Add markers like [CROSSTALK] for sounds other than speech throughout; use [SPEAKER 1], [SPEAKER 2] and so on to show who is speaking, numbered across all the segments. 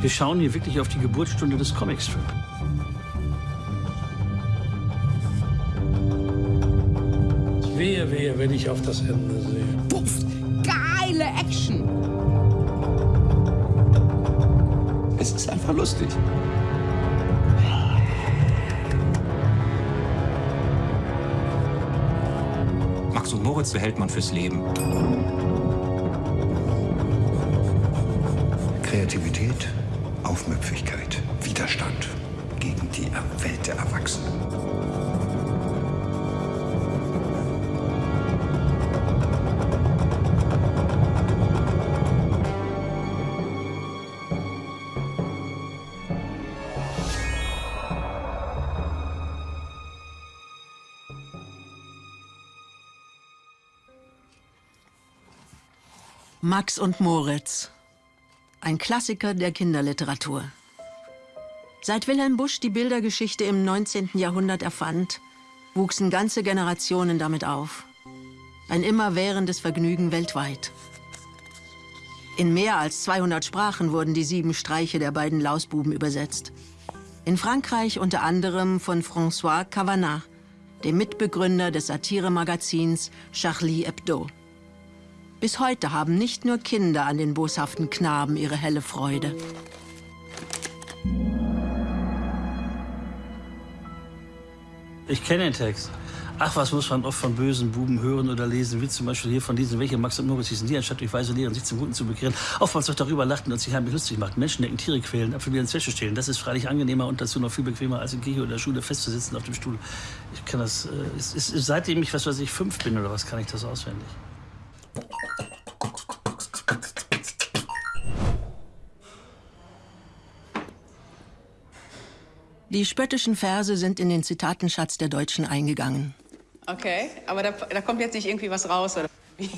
[SPEAKER 1] Wir schauen hier wirklich auf die Geburtsstunde des Comicstrip. Wehe, wehe, wenn ich auf das Ende sehe.
[SPEAKER 2] Puff, geile Action.
[SPEAKER 3] Es ist einfach lustig.
[SPEAKER 4] Max und Moritz behält man fürs Leben.
[SPEAKER 5] Kreativität, Aufmüpfigkeit, Widerstand gegen die Welt der Erwachsenen.
[SPEAKER 6] Max und Moritz. Ein Klassiker der Kinderliteratur. Seit Wilhelm Busch die Bildergeschichte im 19. Jahrhundert erfand, wuchsen ganze Generationen damit auf. Ein immerwährendes Vergnügen weltweit. In mehr als 200 Sprachen wurden die sieben Streiche der beiden Lausbuben übersetzt. In Frankreich unter anderem von François Cavanagh, dem Mitbegründer des Satiremagazins Charlie Hebdo. Bis heute haben nicht nur Kinder an den boshaften Knaben ihre helle Freude.
[SPEAKER 1] Ich kenne den Text. Ach, was muss man oft von bösen Buben hören oder lesen, wie zum Beispiel hier von diesen, welche Max und Moritz hießen die, anstatt durch weise Lehren sich zum Guten zu bekehren. Oftmals doch darüber lachten und sich heimlich lustig macht. Menschen decken, Tiere quälen, Apfel ins Wäsche stehlen. Das ist freilich angenehmer und dazu noch viel bequemer, als in Kirche oder Schule festzusitzen auf dem Stuhl. Ich kann das, äh, es, es, seitdem ich, was weiß ich, fünf bin oder was, kann ich das auswendig.
[SPEAKER 6] Die spöttischen Verse sind in den Zitatenschatz der Deutschen eingegangen.
[SPEAKER 7] Okay, aber da, da kommt jetzt nicht irgendwie was raus, oder? [LAUGHS]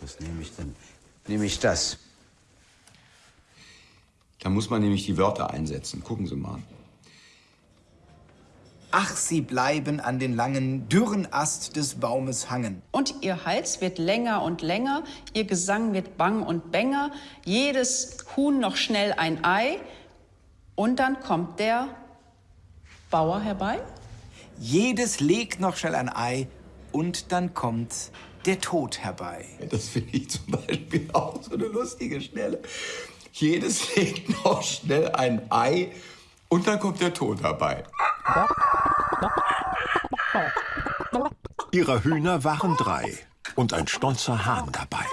[SPEAKER 3] Was nehme ich denn? Nehme ich das?
[SPEAKER 5] Da muss man nämlich die Wörter einsetzen. Gucken Sie mal.
[SPEAKER 8] Ach, sie bleiben an den langen, dürren Ast des Baumes hangen.
[SPEAKER 7] Und ihr Hals wird länger und länger, ihr Gesang wird bang und bänger, jedes Huhn noch schnell ein Ei. Und dann kommt der Bauer herbei?
[SPEAKER 8] Jedes legt noch schnell ein Ei und dann kommt der Tod herbei.
[SPEAKER 5] Das finde ich zum Beispiel auch so eine lustige Stelle. Jedes legt noch schnell ein Ei und dann kommt der Tod herbei.
[SPEAKER 9] Ihrer Hühner waren drei und ein stolzer Hahn dabei.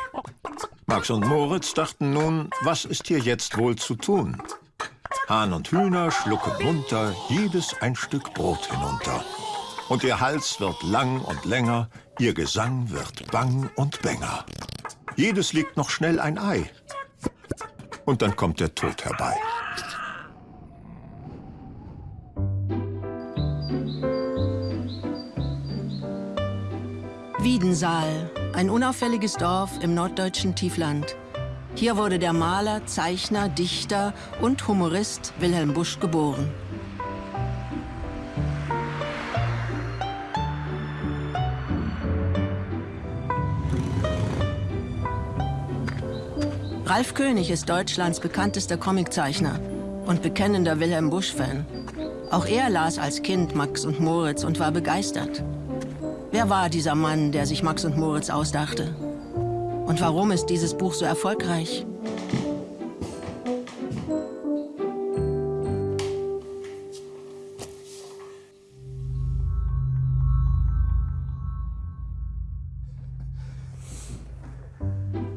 [SPEAKER 9] Max und Moritz dachten nun, was ist hier jetzt wohl zu tun? Hahn und Hühner schlucken munter jedes ein Stück Brot hinunter. Und ihr Hals wird lang und länger, ihr Gesang wird bang und bänger. Jedes legt noch schnell ein Ei. Und dann kommt der Tod herbei.
[SPEAKER 6] Wiedensaal, ein unauffälliges Dorf im norddeutschen Tiefland. Hier wurde der Maler, Zeichner, Dichter und Humorist Wilhelm Busch geboren. Ralf König ist Deutschlands bekanntester Comiczeichner und bekennender Wilhelm Busch-Fan. Auch er las als Kind Max und Moritz und war begeistert. Wer war dieser Mann, der sich Max und Moritz ausdachte? Und warum ist dieses Buch so erfolgreich?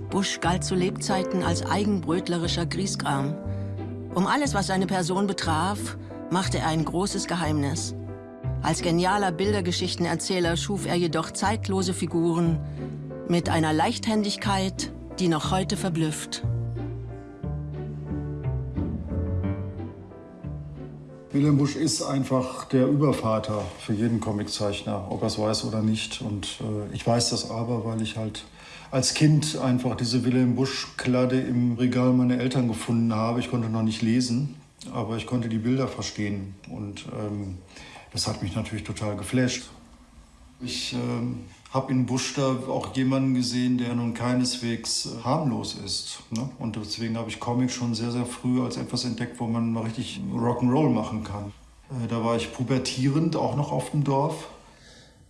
[SPEAKER 6] Busch galt zu Lebzeiten als eigenbrötlerischer Griesgram. Um alles, was seine Person betraf, machte er ein großes Geheimnis. Als genialer Bildergeschichtenerzähler schuf er jedoch zeitlose Figuren mit einer Leichthändigkeit, die noch heute verblüfft.
[SPEAKER 10] Wilhelm Busch ist einfach der Übervater für jeden Comiczeichner, ob er es weiß oder nicht. Und äh, ich weiß das aber, weil ich halt als Kind einfach diese Wilhelm Busch-Kladde im Regal meiner Eltern gefunden habe. Ich konnte noch nicht lesen, aber ich konnte die Bilder verstehen. Und ähm, das hat mich natürlich total geflasht. Ich äh, habe in Busch da auch jemanden gesehen, der nun keineswegs äh, harmlos ist. Ne? Und deswegen habe ich Comics schon sehr, sehr früh als etwas entdeckt, wo man mal richtig Rock'n'Roll machen kann. Äh, da war ich pubertierend, auch noch auf dem Dorf.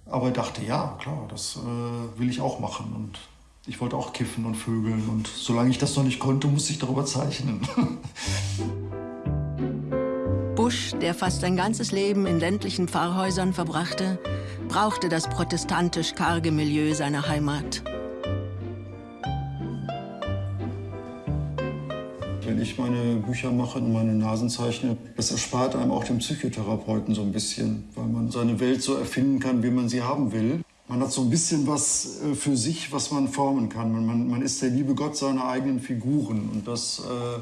[SPEAKER 10] Aber dachte, ja, klar, das äh, will ich auch machen. Und ich wollte auch kiffen und vögeln. Und solange ich das noch nicht konnte, musste ich darüber zeichnen. [LAUGHS]
[SPEAKER 6] Busch, der fast sein ganzes Leben in ländlichen Pfarrhäusern verbrachte, brauchte das protestantisch karge Milieu seiner Heimat.
[SPEAKER 10] Wenn ich meine Bücher mache und meine Nasen zeichne, das erspart einem auch den Psychotherapeuten so ein bisschen, weil man seine Welt so erfinden kann, wie man sie haben will. Man hat so ein bisschen was äh, für sich, was man formen kann. Man, man ist der liebe Gott seiner eigenen Figuren. Und das, äh,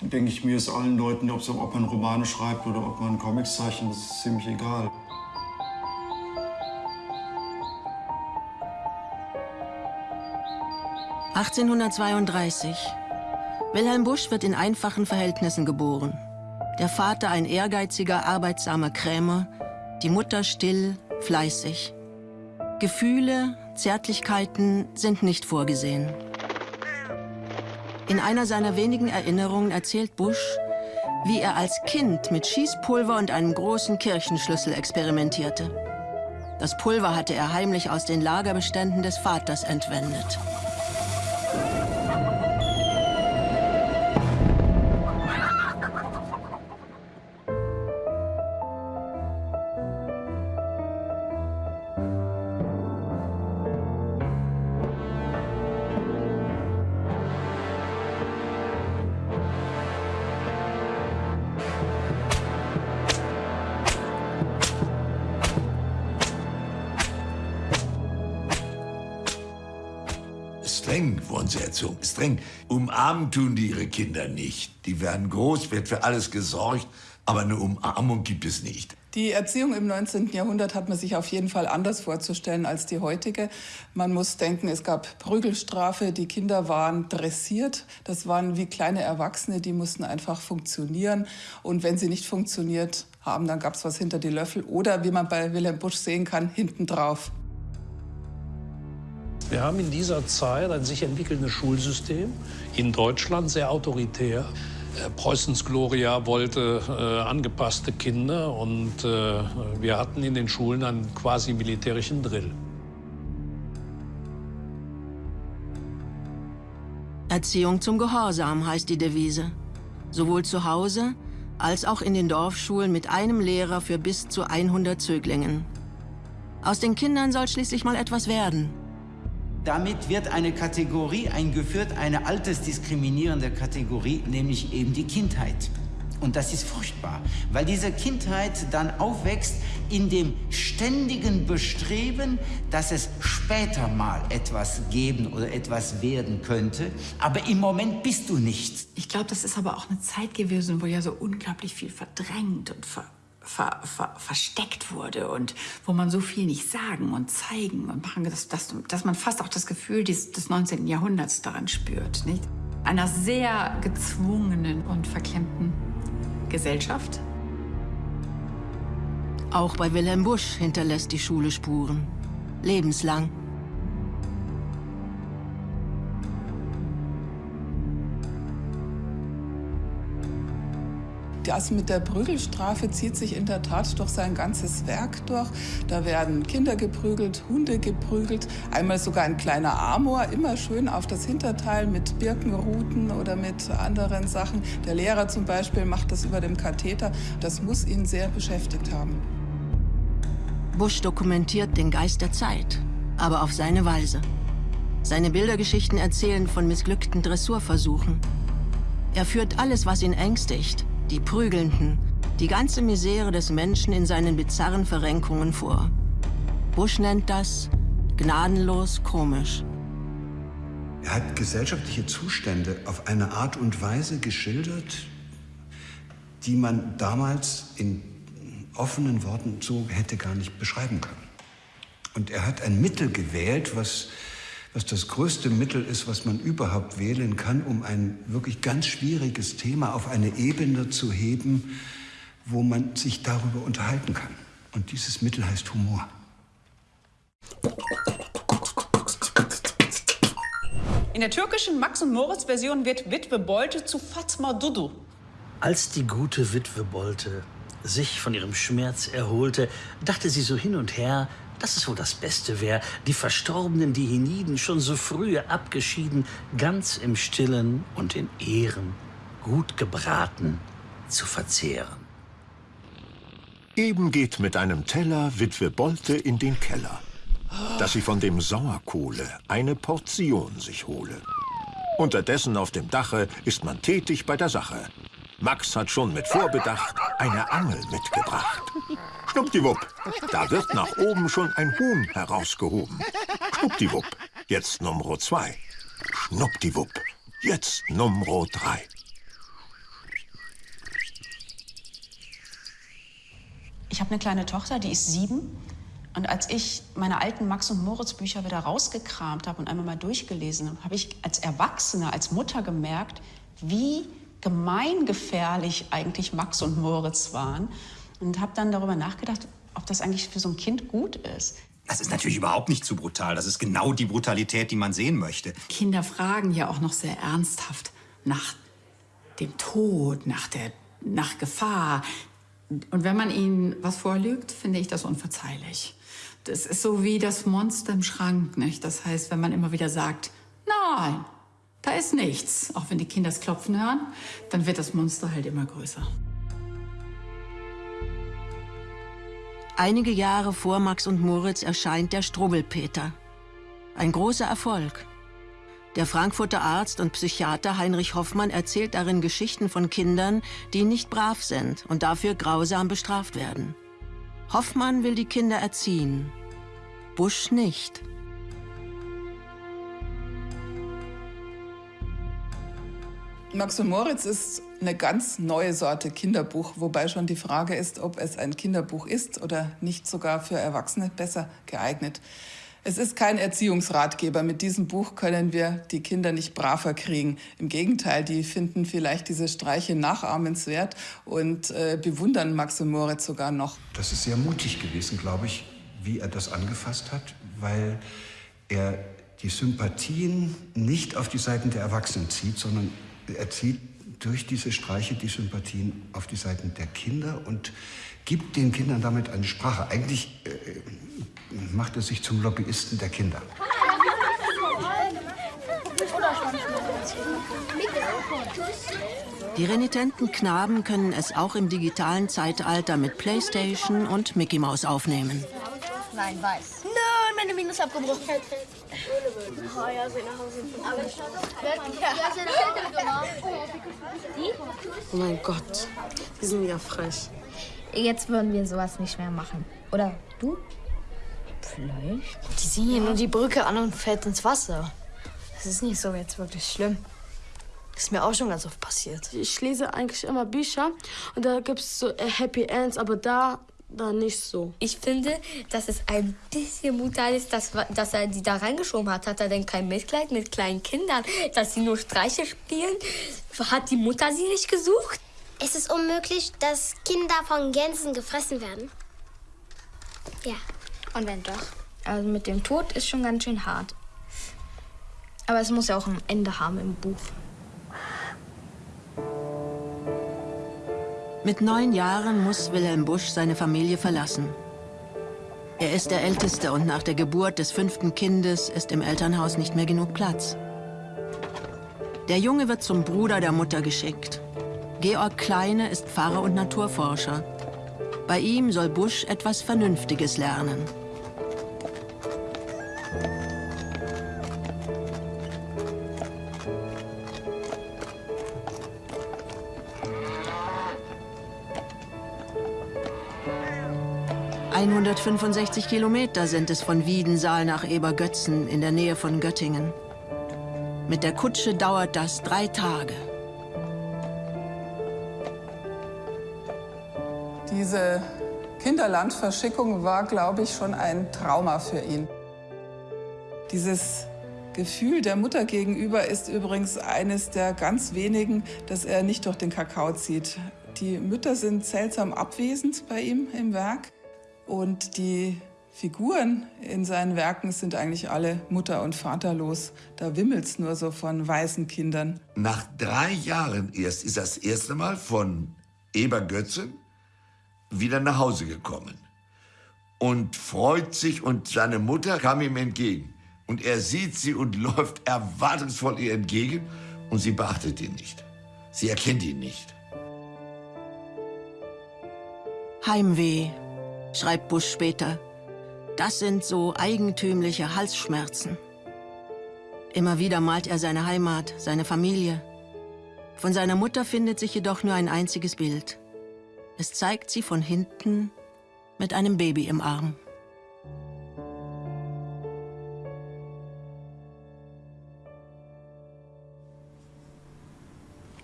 [SPEAKER 10] denke ich mir, ist allen Leuten, ob, man Romane schreibt oder ob man Comics zeichnet, das ist ziemlich egal.
[SPEAKER 6] 1832. Wilhelm Busch wird in einfachen Verhältnissen geboren. Der Vater ein ehrgeiziger, arbeitsamer Krämer, die Mutter still, fleißig. Gefühle, Zärtlichkeiten sind nicht vorgesehen. In einer seiner wenigen Erinnerungen erzählt Busch, wie er als Kind mit Schießpulver und einem großen Kirchenschlüssel experimentierte. Das Pulver hatte er heimlich aus den Lagerbeständen des Vaters entwendet.
[SPEAKER 3] Streng. Umarmen tun die ihre Kinder nicht. Die werden groß, wird für alles gesorgt, aber eine Umarmung gibt es nicht.
[SPEAKER 11] Die Erziehung im 19. Jahrhundert hat man sich auf jeden Fall anders vorzustellen als die heutige. Man muss denken, es gab Prügelstrafe, die Kinder waren dressiert. Das waren wie kleine Erwachsene, die mussten einfach funktionieren. Und wenn sie nicht funktioniert haben, dann gab es was hinter die Löffel oder, wie man bei Wilhelm Busch sehen kann, hinten drauf.
[SPEAKER 12] Wir haben in dieser Zeit ein sich entwickelndes Schulsystem, in Deutschland sehr autoritär. Äh, Preußens Gloria wollte äh, angepasste Kinder und äh, wir hatten in den Schulen einen quasi militärischen Drill.
[SPEAKER 6] Erziehung zum Gehorsam heißt die Devise. Sowohl zu Hause als auch in den Dorfschulen mit einem Lehrer für bis zu 100 Zöglingen. Aus den Kindern soll schließlich mal etwas werden.
[SPEAKER 13] Damit wird eine Kategorie eingeführt, eine altersdiskriminierende Kategorie, nämlich eben die Kindheit. Und das ist furchtbar, weil diese Kindheit dann aufwächst in dem ständigen Bestreben, dass es später mal etwas geben oder etwas werden könnte. Aber im Moment bist du nichts.
[SPEAKER 2] Ich glaube, das ist aber auch eine Zeit gewesen, wo ja so unglaublich viel verdrängt und ver ver, ver, versteckt wurde und wo man so viel nicht sagen und zeigen und machen, dass, dass, dass man fast auch das Gefühl des, des 19. Jahrhunderts daran spürt. Nicht? Einer sehr gezwungenen und verklemmten Gesellschaft.
[SPEAKER 6] Auch bei Wilhelm Busch hinterlässt die Schule Spuren. Lebenslang.
[SPEAKER 11] Das mit der Prügelstrafe zieht sich in der Tat durch sein ganzes Werk durch. Da werden Kinder geprügelt, Hunde geprügelt, einmal sogar ein kleiner Amor, immer schön auf das Hinterteil mit Birkenruten oder mit anderen Sachen. Der Lehrer zum Beispiel macht das über dem Katheter. Das muss ihn sehr beschäftigt haben.
[SPEAKER 6] Busch dokumentiert den Geist der Zeit, aber auf seine Weise. Seine Bildergeschichten erzählen von missglückten Dressurversuchen. Er führt alles, was ihn ängstigt, die Prügelnden, die ganze Misere des Menschen in seinen bizarren Verrenkungen vor. Bush nennt das gnadenlos komisch.
[SPEAKER 14] Er hat gesellschaftliche Zustände auf eine Art und Weise geschildert, die man damals in offenen Worten so hätte gar nicht beschreiben können. Und er hat ein Mittel gewählt, was was das größte Mittel ist, was man überhaupt wählen kann, um ein wirklich ganz schwieriges Thema auf eine Ebene zu heben, wo man sich darüber unterhalten kann. Und dieses Mittel heißt Humor.
[SPEAKER 7] In der türkischen Max- und Moritz-Version wird Witwe Bolte zu Fatma Dudu.
[SPEAKER 1] Als die gute Witwe Bolte sich von ihrem Schmerz erholte, dachte sie so hin und her, dass es wohl das Beste wäre, die verstorbenen Diheniden schon so früh abgeschieden, ganz im Stillen und in Ehren, gut gebraten, zu verzehren.
[SPEAKER 9] Eben geht mit einem Teller Witwe Bolte in den Keller, dass sie von dem Sauerkohle eine Portion sich hole. Unterdessen auf dem Dache ist man tätig bei der Sache. Max hat schon mit Vorbedacht eine Angel mitgebracht. Schnuppdiwupp, da wird nach oben schon ein Huhn herausgehoben. Schnuppdiwupp, jetzt Nummer zwei. Schnuppdiwupp, jetzt Nummer drei.
[SPEAKER 7] Ich habe eine kleine Tochter, die ist sieben. Und als ich meine alten Max- und Moritz-Bücher wieder rausgekramt habe und einmal mal durchgelesen habe, habe ich als Erwachsene, als Mutter gemerkt, wie gemeingefährlich eigentlich Max und Moritz waren. Und habe dann darüber nachgedacht, ob das eigentlich für so ein Kind gut ist.
[SPEAKER 4] Das ist natürlich überhaupt nicht zu brutal. Das ist genau die Brutalität, die man sehen möchte.
[SPEAKER 2] Kinder fragen ja auch noch sehr ernsthaft nach dem Tod, nach, der, nach Gefahr. Und wenn man ihnen was vorlügt, finde ich das unverzeihlich. Das ist so wie das Monster im Schrank, nicht? Das heißt, wenn man immer wieder sagt, nein, da ist nichts, auch wenn die Kinder das Klopfen hören, dann wird das Monster halt immer größer.
[SPEAKER 6] Einige Jahre vor Max und Moritz erscheint der Strubbelpeter. Ein großer Erfolg. Der Frankfurter Arzt und Psychiater Heinrich Hoffmann erzählt darin Geschichten von Kindern, die nicht brav sind und dafür grausam bestraft werden. Hoffmann will die Kinder erziehen, Busch nicht.
[SPEAKER 11] Max und Moritz ist eine ganz neue Sorte Kinderbuch, wobei schon die Frage ist, ob es ein Kinderbuch ist oder nicht sogar für Erwachsene besser geeignet. Es ist kein Erziehungsratgeber. Mit diesem Buch können wir die Kinder nicht braver kriegen. Im Gegenteil, die finden vielleicht diese Streiche nachahmenswert und äh, bewundern Max und Moritz sogar noch.
[SPEAKER 14] Das ist sehr mutig gewesen, glaube ich, wie er das angefasst hat, weil er die Sympathien nicht auf die Seiten der Erwachsenen zieht, sondern er zieht durch diese Streiche die Sympathien auf die Seiten der Kinder und gibt den Kindern damit eine Sprache. Eigentlich äh, macht er sich zum Lobbyisten der Kinder.
[SPEAKER 6] Die renitenten Knaben können es auch im digitalen Zeitalter mit Playstation und Mickey Mouse aufnehmen.
[SPEAKER 15] Nein, weiß. Nein, meine Minus abgebrochen. Oh.
[SPEAKER 16] Oh mein Gott, die sind ja frech.
[SPEAKER 15] Jetzt würden wir sowas nicht mehr machen. Oder du?
[SPEAKER 16] Vielleicht. Die sehen hier nur die Brücke an und fällt ins Wasser.
[SPEAKER 15] Das ist nicht so jetzt wirklich schlimm.
[SPEAKER 16] Das ist mir auch schon ganz oft passiert.
[SPEAKER 17] Ich lese eigentlich immer Bücher und da gibt es so äh, Happy Ends, aber da, da nicht so.
[SPEAKER 15] Ich finde, dass es ein bisschen brutal ist, dass, dass er die da reingeschoben hat. Hat er denn kein Mitleid mit kleinen Kindern, dass sie nur Streiche spielen? Hat die Mutter sie nicht gesucht?
[SPEAKER 18] Es ist unmöglich, dass Kinder von Gänsen gefressen werden. Ja.
[SPEAKER 15] Und wenn doch? Also mit dem Tod ist schon ganz schön hart. Aber es muss ja auch ein Ende haben im Buch.
[SPEAKER 6] Mit neun Jahren muss Wilhelm Busch seine Familie verlassen. Er ist der Älteste und nach der Geburt des fünften Kindes ist im Elternhaus nicht mehr genug Platz. Der Junge wird zum Bruder der Mutter geschickt. Georg Kleine ist Pfarrer und Naturforscher. Bei ihm soll Busch etwas Vernünftiges lernen. ...165 Kilometer sind es von Wiedensaal nach Ebergötzen in der Nähe von Göttingen. Mit der Kutsche dauert das drei Tage.
[SPEAKER 11] Diese Kinderlandverschickung war, glaube ich, schon ein Trauma für ihn. Dieses Gefühl der Mutter gegenüber ist übrigens eines der ganz wenigen, das er nicht durch den Kakao zieht. Die Mütter sind seltsam abwesend bei ihm im Werk und die Figuren in seinen Werken sind eigentlich alle mutter- und vaterlos. Da wimmelt's nur so von weißen Kindern.
[SPEAKER 3] Nach drei Jahren erst ist das erste Mal von Eber Götzen wieder nach Hause gekommen und freut sich und seine Mutter kam ihm entgegen. Und er sieht sie und [LAUGHS] läuft erwartungsvoll ihr entgegen und sie beachtet ihn nicht. Sie erkennt ihn nicht.
[SPEAKER 6] Heimweh, schreibt Busch später. Das sind so eigentümliche Halsschmerzen. Immer wieder malt er seine Heimat, seine Familie. Von seiner Mutter findet sich jedoch nur ein einziges Bild. Es zeigt sie von hinten mit einem Baby im Arm.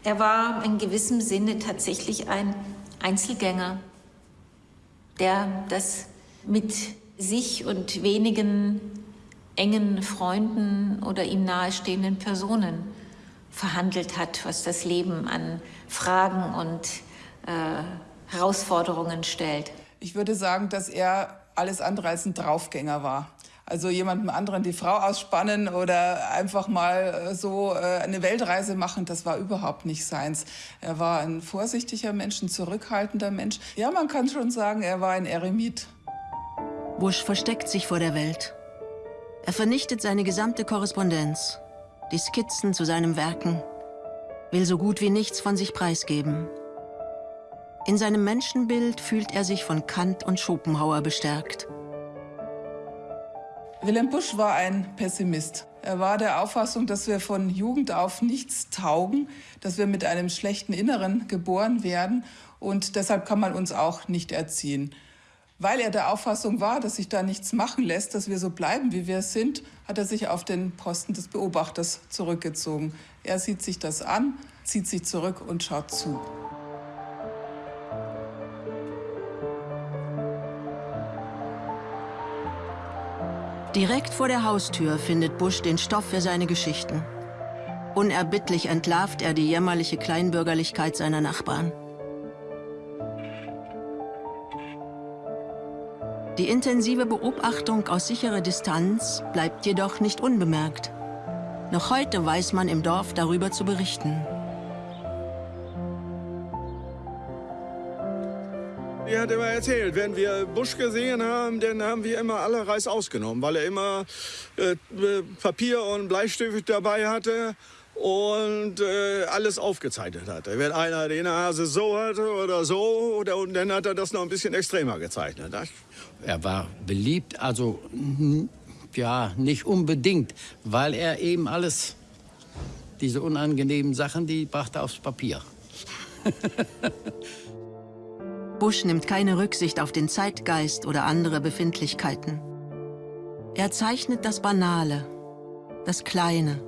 [SPEAKER 19] Er war in gewissem Sinne tatsächlich ein Einzelgänger, der das mit sich und wenigen engen Freunden oder ihm nahestehenden Personen verhandelt hat, was das Leben an Fragen und äh, Herausforderungen stellt.
[SPEAKER 11] Ich würde sagen, dass er alles andere als ein Draufgänger war. Also jemandem anderen die Frau ausspannen oder einfach mal äh, so äh, eine Weltreise machen, das war überhaupt nicht seins. Er war ein vorsichtiger Mensch, ein zurückhaltender Mensch. Ja, man kann schon sagen, er war ein Eremit.
[SPEAKER 6] Busch versteckt sich vor der Welt. Er vernichtet seine gesamte Korrespondenz, die Skizzen zu seinen Werken, will so gut wie nichts von sich preisgeben. In seinem Menschenbild fühlt er sich von Kant und Schopenhauer bestärkt.
[SPEAKER 11] Wilhelm Busch war ein Pessimist. Er war der Auffassung, dass wir von Jugend auf nichts taugen, dass wir mit einem schlechten Inneren geboren werden und deshalb kann man uns auch nicht erziehen. Weil er der Auffassung war, dass sich da nichts machen lässt, dass wir so bleiben, wie wir sind, hat er sich auf den Posten des Beobachters zurückgezogen. Er sieht sich das an, zieht sich zurück und schaut zu.
[SPEAKER 6] Direkt vor der Haustür findet Busch den Stoff für seine Geschichten. Unerbittlich entlarvt er die jämmerliche Kleinbürgerlichkeit seiner Nachbarn. Die intensive Beobachtung aus sicherer Distanz bleibt jedoch nicht unbemerkt. Noch heute weiß man im Dorf darüber zu berichten.
[SPEAKER 20] Die hat immer erzählt, wenn wir Busch gesehen haben, dann haben wir immer alle Reis ausgenommen, weil er immer äh, Papier und Bleistift dabei hatte und äh, alles aufgezeichnet hatte. Wenn einer die Nase so hatte oder so, oder, und dann hat er das noch ein bisschen extremer gezeichnet.
[SPEAKER 21] Er war beliebt, also ja, nicht unbedingt, weil er eben alles, diese unangenehmen Sachen, die brachte aufs Papier. [LAUGHS]
[SPEAKER 6] Busch nimmt keine Rücksicht auf den Zeitgeist oder andere Befindlichkeiten. Er zeichnet das Banale, das Kleine.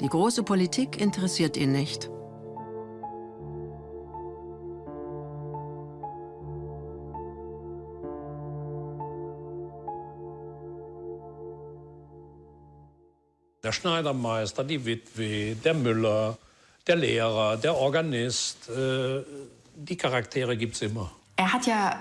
[SPEAKER 6] Die große Politik interessiert ihn nicht.
[SPEAKER 12] Der Schneidermeister, die Witwe, der Müller, der Lehrer, der Organist, äh, die Charaktere gibt es immer.
[SPEAKER 2] Er hat ja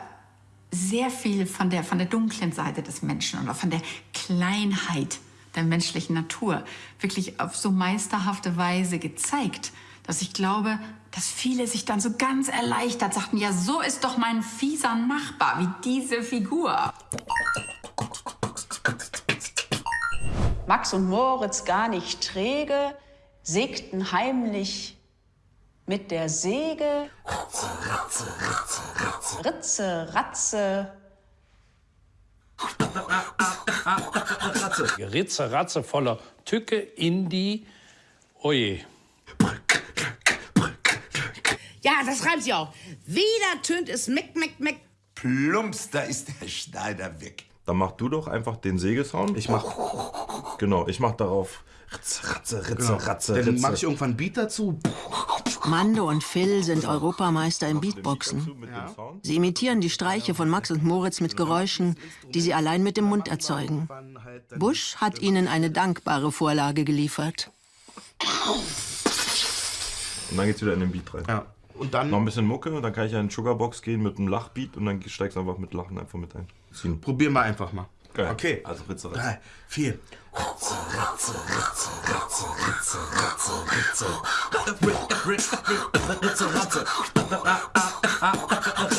[SPEAKER 2] sehr viel von der, von der dunklen Seite des Menschen oder von der Kleinheit der menschlichen Natur wirklich auf so meisterhafte Weise gezeigt, dass ich glaube, dass viele sich dann so ganz erleichtert sagten, ja, so ist doch mein fieser Nachbar, wie diese Figur.
[SPEAKER 7] Max und Moritz gar nicht träge, sägten heimlich mit der Säge. Ritze, Ritze, Ritze, Ritze, Ratze.
[SPEAKER 12] Ritze, Ratze voller Tücke in die. Oje.
[SPEAKER 22] Ja, das schreiben Sie auch. Wieder tönt es Meck, Meck, Meck.
[SPEAKER 3] Plumps, da ist der Schneider weg.
[SPEAKER 23] Dann mach du doch einfach den Sägesound. Ich mach. Genau, ich mach darauf. Ritze, Ratze, Ritze,
[SPEAKER 24] Genau.
[SPEAKER 23] Ratze,
[SPEAKER 24] Dann
[SPEAKER 23] Ritze.
[SPEAKER 24] mach ich irgendwann einen Beat dazu.
[SPEAKER 6] Mando und Phil sind Europameister im Beatboxen. Sie imitieren die Streiche von Max und Moritz mit Geräuschen, die sie allein mit dem Mund erzeugen. Busch hat ihnen eine dankbare Vorlage geliefert.
[SPEAKER 23] Und dann geht's wieder in den Beat rein.
[SPEAKER 24] Ja.
[SPEAKER 23] Und dann? Noch ein bisschen Mucke und dann kann ich ja in Sugarbox gehen mit einem Lachbeat und dann steigst du einfach mit Lachen einfach mit ein.
[SPEAKER 8] Probieren wir einfach mal.
[SPEAKER 23] Geil.
[SPEAKER 8] Okay.
[SPEAKER 23] Also Ritze, Ritze.
[SPEAKER 8] Drei, vier.
[SPEAKER 23] Ritze, Ritze, Ritze, Ritze, Ritze, Ritze, Ritze. Ritze, Ratze.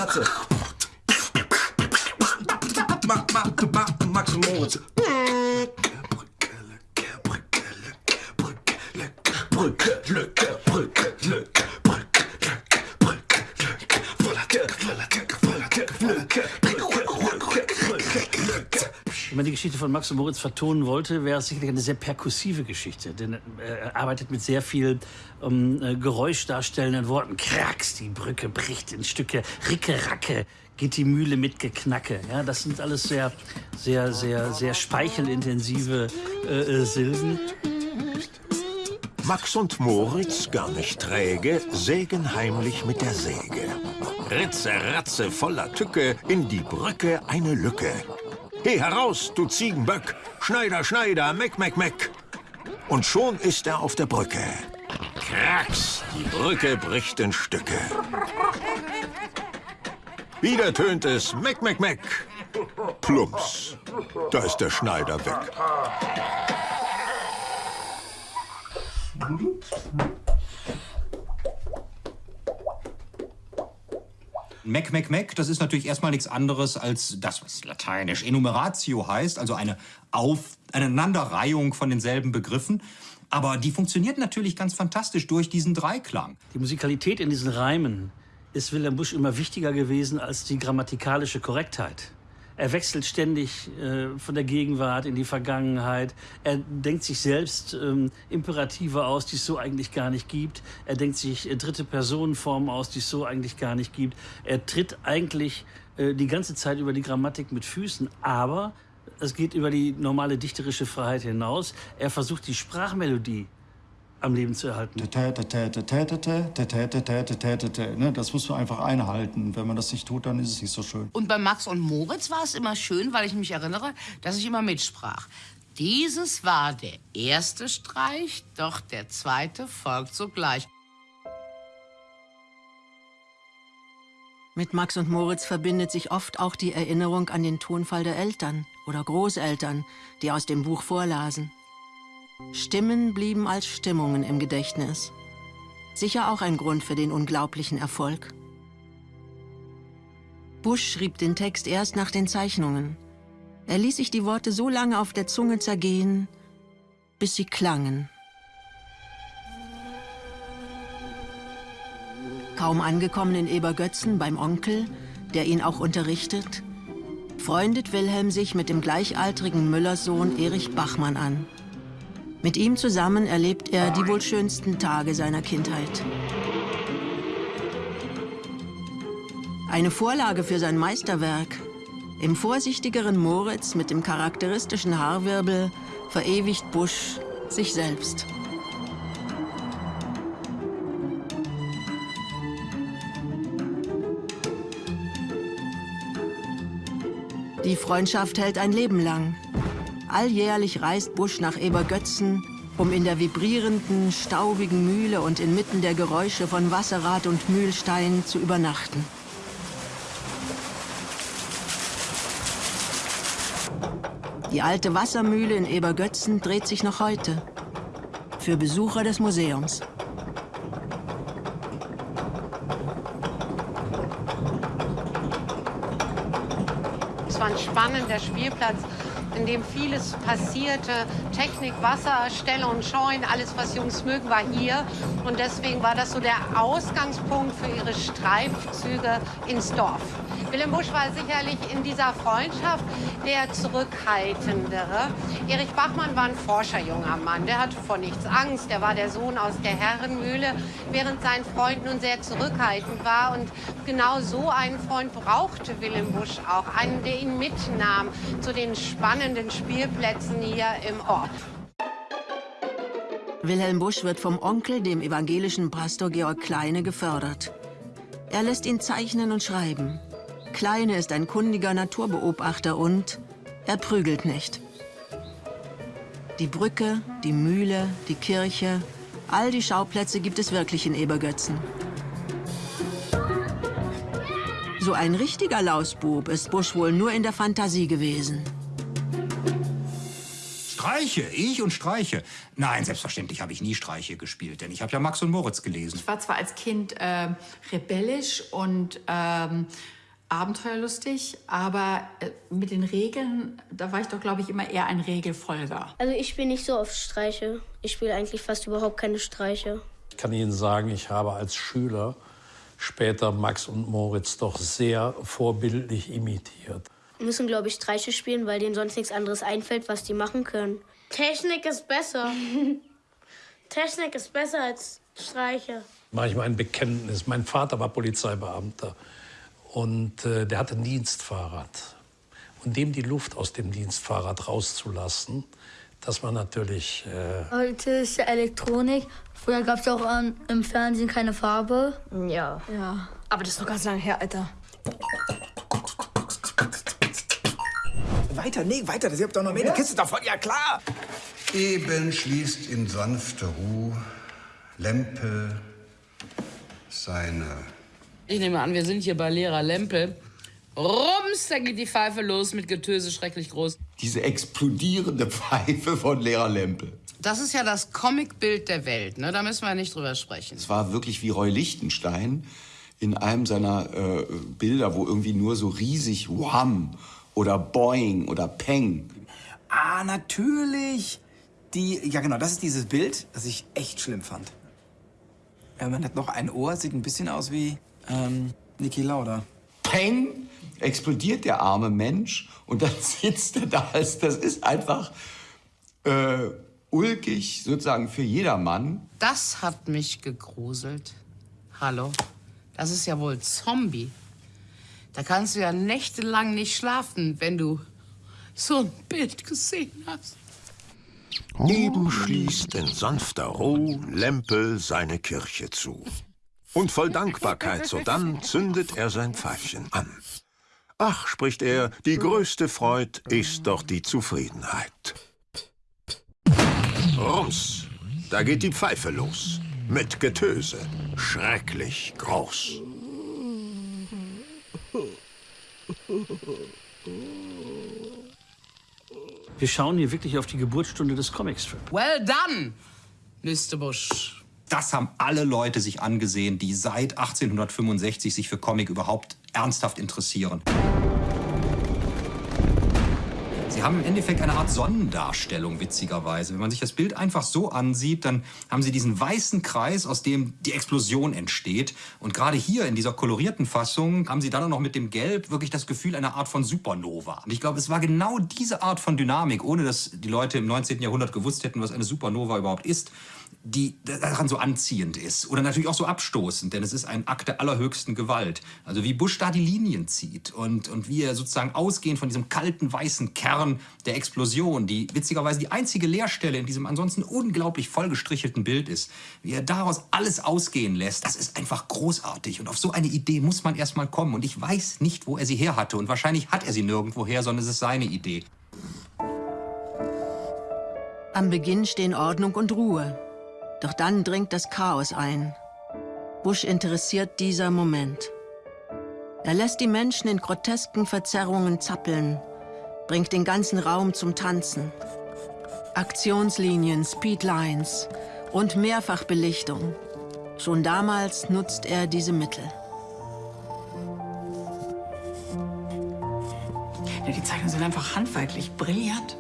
[SPEAKER 23] Ratze.
[SPEAKER 8] Max und Moritz.
[SPEAKER 23] Brücke, Lücke, Brücke, Lücke, Brücke, Lücke, Brücke, Lücke, voller Tücke, voller Tücke, voller Lücke, Brücke, Lücke.
[SPEAKER 1] Wenn man die Geschichte von Max und Moritz vertonen wollte, wäre es sicherlich eine sehr perkussive Geschichte. Denn er arbeitet mit sehr viel ähm, äh, geräuschdarstellenden Worten. Kracks, die Brücke bricht in Stücke. Ricke, Racke, geht die Mühle mit Geknacke. Ja, das sind alles sehr, sehr, sehr, sehr speichelintensive äh, äh, Silben.
[SPEAKER 9] Max und Moritz, gar nicht träge, sägen heimlich mit der Säge. Ritze, Ratze, voller Tücke, in die Brücke eine Lücke. He heraus, du Ziegenböck! Schneider, Schneider, Meck, Meck, Meck! Und schon ist er auf der Brücke. Kracks, die Brücke bricht in Stücke. Wieder tönt es Meck, Meck, Meck. Plumps, da ist der Schneider weg.
[SPEAKER 4] Mac, Mac, Mac, das ist natürlich erstmal nichts anderes als das, was lateinisch Enumeratio heißt, also eine Auf Aneinanderreihung von denselben Begriffen. Aber die funktioniert natürlich ganz fantastisch durch diesen Dreiklang.
[SPEAKER 1] Die Musikalität in diesen Reimen ist Wilhelm Busch immer wichtiger gewesen als die grammatikalische Korrektheit. Er wechselt ständig äh, von der Gegenwart in die Vergangenheit. Er denkt sich selbst ähm, Imperative aus, die es so eigentlich gar nicht gibt. Er denkt sich äh, dritte Personenformen aus, die es so eigentlich gar nicht gibt. Er tritt eigentlich äh, die ganze Zeit über die Grammatik mit Füßen, aber es geht über die normale dichterische Freiheit hinaus. Er versucht die Sprachmelodie am Leben zu erhalten.
[SPEAKER 25] Ne, Das muss man einfach einhalten. Wenn man das nicht tut, dann ist es nicht so schön.
[SPEAKER 22] Und bei Max und Moritz war es immer schön, weil ich mich erinnere, dass ich immer mitsprach. Dieses war der erste Streich, doch der zweite folgt sogleich.
[SPEAKER 6] Mit Max und Moritz verbindet sich oft auch die Erinnerung an den Tonfall der Eltern oder Großeltern, die aus dem Buch vorlasen. Stimmen blieben als Stimmungen im Gedächtnis. Sicher auch ein Grund für den unglaublichen Erfolg. Busch schrieb den Text erst nach den Zeichnungen. Er ließ sich die Worte so lange auf der Zunge zergehen, bis sie klangen. Kaum angekommen in Ebergötzen beim Onkel, der ihn auch unterrichtet, freundet Wilhelm sich mit dem gleichaltrigen Müllerssohn Erich Bachmann an. Mit ihm zusammen erlebt er die wohl schönsten Tage seiner Kindheit. Eine Vorlage für sein Meisterwerk. Im vorsichtigeren Moritz mit dem charakteristischen Haarwirbel verewigt Busch sich selbst. Die Freundschaft hält ein Leben lang. Alljährlich reist Busch nach Ebergötzen, um in der vibrierenden, staubigen Mühle und inmitten der Geräusche von Wasserrad und Mühlstein zu übernachten. Die alte Wassermühle in Ebergötzen dreht sich noch heute. Für Besucher des Museums.
[SPEAKER 26] Es war ein spannender Spielplatz, in dem vieles passierte. Technik, Wasser, Ställe und Scheunen, alles, was Jungs mögen, war hier. Und deswegen war das so der Ausgangspunkt für ihre Streifzüge ins Dorf. Willem Busch war sicherlich in dieser Freundschaft der zurückhaltendere. Erich Bachmann war ein forscherjunger Mann. Der hatte vor nichts Angst. Der war der Sohn aus der Herrenmühle, während sein Freund nun sehr zurückhaltend war. Und genau so einen Freund brauchte Willem Busch auch. Einen, der ihn mitnahm zu den spannenden Spielplätzen hier im Ort.
[SPEAKER 6] Wilhelm Busch wird vom Onkel, dem evangelischen Pastor Georg Kleine, gefördert. Er lässt ihn zeichnen und schreiben. Kleine ist ein kundiger Naturbeobachter und er prügelt nicht. Die Brücke, die Mühle, die Kirche, all die Schauplätze gibt es wirklich in Ebergötzen. So ein richtiger Lausbub ist Busch wohl nur in der Fantasie gewesen.
[SPEAKER 4] Streiche, ich und Streiche. Nein, selbstverständlich habe ich nie Streiche gespielt, denn ich habe ja Max und Moritz gelesen.
[SPEAKER 2] Ich war zwar als Kind äh, rebellisch und ähm, abenteuerlustig, aber äh, mit den Regeln, da war ich doch, glaube ich, immer eher ein Regelfolger.
[SPEAKER 18] Also ich spiele nicht so oft Streiche. Ich spiele eigentlich fast überhaupt keine Streiche.
[SPEAKER 12] Ich kann Ihnen sagen, ich habe als Schüler später Max und Moritz doch sehr vorbildlich imitiert.
[SPEAKER 18] Wir müssen, glaube ich, Streiche spielen, weil denen sonst nichts anderes einfällt, was die machen können. Technik ist besser. [LAUGHS] Technik ist besser als Streiche.
[SPEAKER 12] Mache ich mal ein Bekenntnis. Mein Vater war Polizeibeamter und äh, der hatte ein Dienstfahrrad. Und dem die Luft aus dem Dienstfahrrad rauszulassen, das war natürlich. Äh,
[SPEAKER 27] Heute ist ja Elektronik. Früher gab es auch ähm, im Fernsehen keine Farbe.
[SPEAKER 17] Ja.
[SPEAKER 27] Ja.
[SPEAKER 17] Aber das ist noch ganz lange her, Alter.
[SPEAKER 8] Weiter, nee, weiter. Das habt doch noch mehr. Die Kiste davon, ja klar.
[SPEAKER 28] Eben schließt in sanfter Ruhe Lempe seine
[SPEAKER 22] Ich nehme an, wir sind hier bei Lehrer Lempel. Rums, da geht die Pfeife los mit Getöse schrecklich groß.
[SPEAKER 3] Diese explodierende Pfeife von Lehrer Lempel.
[SPEAKER 22] Das ist ja das Comicbild der Welt, ne? Da müssen wir nicht drüber sprechen.
[SPEAKER 29] Es war wirklich wie Roy Lichtenstein in einem seiner äh, Bilder, wo irgendwie nur so riesig Wham oder Boing oder Peng.
[SPEAKER 8] Ah, natürlich. Die, ja genau, das ist dieses Bild, das ich echt schlimm fand. Ja, man hat noch ein Ohr, sieht ein bisschen aus wie ähm, Niki Lauda.
[SPEAKER 29] Peng explodiert der arme Mensch und dann [LAUGHS] sitzt er da. Das ist einfach äh, ulkig sozusagen für jedermann.
[SPEAKER 22] Das hat mich gegruselt. Hallo? Das ist ja wohl Zombie. Da kannst du ja nächtelang nicht schlafen, wenn du so ein Bild gesehen hast.
[SPEAKER 9] Eben schließt in sanfter Ruhe Lempel seine Kirche zu. Und voll Dankbarkeit sodann zündet er sein Pfeifchen an. Ach, spricht er, die größte Freud ist doch die Zufriedenheit. Rums, da geht die Pfeife los. Mit Getöse. Schrecklich groß.
[SPEAKER 1] Wir schauen hier wirklich auf die Geburtsstunde des Comicstrip.
[SPEAKER 22] Well done, Mr. Bush.
[SPEAKER 4] Das haben alle Leute sich angesehen, die seit 1865 sich für Comic überhaupt ernsthaft interessieren. Sie haben im Endeffekt eine Art Sonnendarstellung, witzigerweise. Wenn man sich das Bild einfach so ansieht, dann haben Sie diesen weißen Kreis, aus dem die Explosion entsteht. Und gerade hier in dieser kolorierten Fassung haben Sie dann auch noch mit dem Gelb wirklich das Gefühl einer Art von Supernova. Und ich glaube, es war genau diese Art von Dynamik, ohne dass die Leute im 19. Jahrhundert gewusst hätten, was eine Supernova überhaupt ist, die daran so anziehend ist. Oder natürlich auch so abstoßend, denn es ist ein Akt der allerhöchsten Gewalt. Also wie Bush da die Linien zieht und, und wie er sozusagen ausgehend von diesem kalten weißen Kern der Explosion, die witzigerweise die einzige Leerstelle in diesem ansonsten unglaublich vollgestrichelten Bild ist, wie er daraus alles ausgehen lässt, das ist einfach großartig. Und auf so eine Idee muss man erst mal kommen. Und ich weiß nicht, wo er sie her hatte. Und wahrscheinlich hat er sie nirgendwoher, sondern es ist seine Idee.
[SPEAKER 6] Am Beginn stehen Ordnung und Ruhe. Doch dann dringt das Chaos ein. Bush interessiert dieser Moment. Er lässt die Menschen in grotesken Verzerrungen zappeln, bringt den ganzen Raum zum Tanzen. Aktionslinien, Speedlines und Mehrfachbelichtung. Schon damals nutzt er diese Mittel.
[SPEAKER 2] Ja, die Zeichnungen sind einfach handwerklich brillant.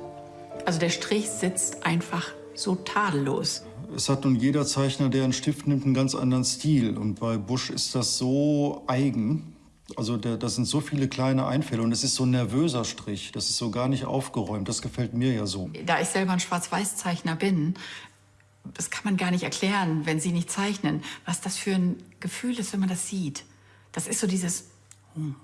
[SPEAKER 2] Also der Strich sitzt einfach so tadellos.
[SPEAKER 25] Es hat nun jeder Zeichner, der einen Stift nimmt, einen ganz anderen Stil. Und bei Busch ist das so eigen. Also der, das sind so viele kleine Einfälle und es ist so ein nervöser Strich. Das ist so gar nicht aufgeräumt. Das gefällt mir ja so.
[SPEAKER 2] Da ich selber ein Schwarz-Weiß-Zeichner bin, das kann man gar nicht erklären, wenn Sie nicht zeichnen, was das für ein Gefühl ist, wenn man das sieht. Das ist so dieses... Hm.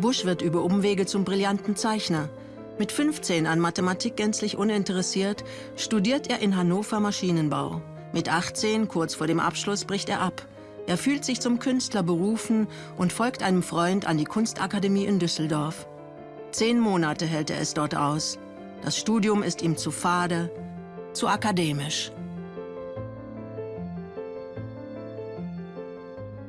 [SPEAKER 6] Bush wird über Umwege zum brillanten Zeichner. Mit 15 an Mathematik gänzlich uninteressiert, studiert er in Hannover Maschinenbau. Mit 18, kurz vor dem Abschluss, bricht er ab. Er fühlt sich zum Künstler berufen und folgt einem Freund an die Kunstakademie in Düsseldorf. Zehn Monate hält er es dort aus. Das Studium ist ihm zu fade, zu akademisch.